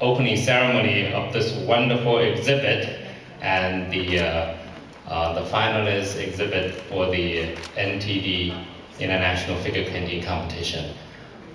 opening ceremony of this wonderful exhibit and the uh, uh, the finalist exhibit for the NTD International Figure Painting Competition.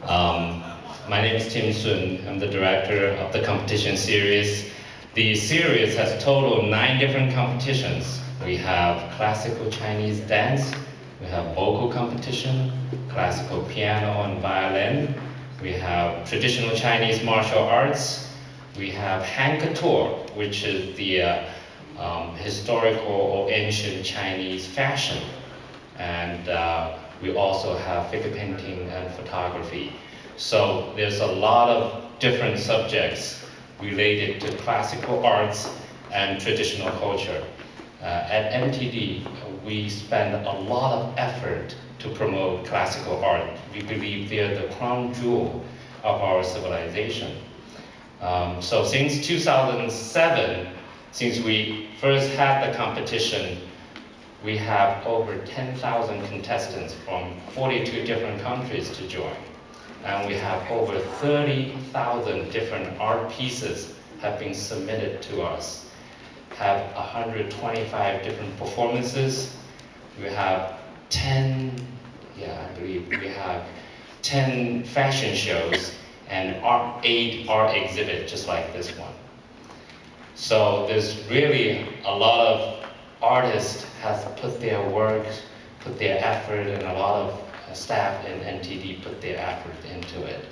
Um, my name is Tim Sun. I'm the director of the competition series. The series has total nine different competitions. We have classical Chinese dance, we have vocal competition, classical piano and violin. We have traditional Chinese martial arts. We have Han Couture, which is the uh, um, historical or ancient Chinese fashion. And uh, we also have figure painting and photography. So there's a lot of different subjects related to classical arts and traditional culture. Uh, at NTD, we spend a lot of effort to promote classical art. We believe they're the crown jewel of our civilization. Um, so since 2007, since we first had the competition, we have over 10,000 contestants from 42 different countries to join. And we have over 30,000 different art pieces have been submitted to us have 125 different performances. We have 10, yeah, I believe we have 10 fashion shows and eight art exhibits just like this one. So there's really a lot of artists has put their work, put their effort, and a lot of staff in NTD put their effort into it.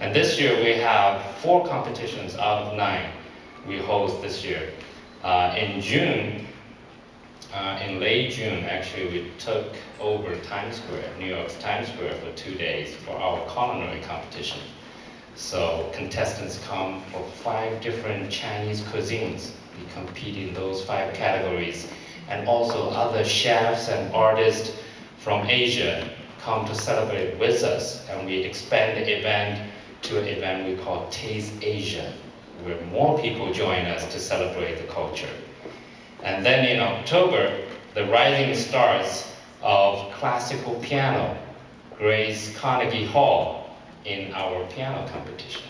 And this year we have four competitions out of nine we host this year. Uh, in June, uh, in late June, actually, we took over Times Square, New York's Times Square for two days for our culinary competition. So contestants come for five different Chinese cuisines. We compete in those five categories. And also other chefs and artists from Asia come to celebrate with us. And we expand the event to an event we call Taste Asia where more people join us to celebrate the culture. And then in October, the rising stars of classical piano grace Carnegie Hall in our piano competition.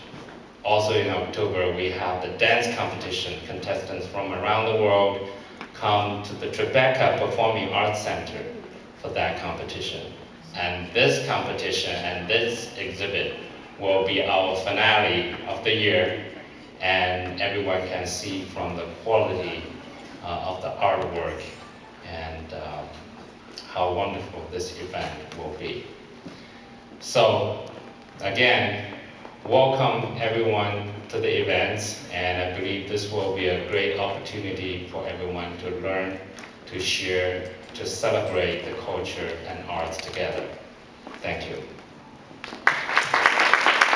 Also in October, we have the dance competition. Contestants from around the world come to the Tribeca Performing Arts Center for that competition. And this competition and this exhibit will be our finale of the year and everyone can see from the quality uh, of the artwork and uh, how wonderful this event will be. So again, welcome everyone to the events and I believe this will be a great opportunity for everyone to learn, to share, to celebrate the culture and arts together. Thank you.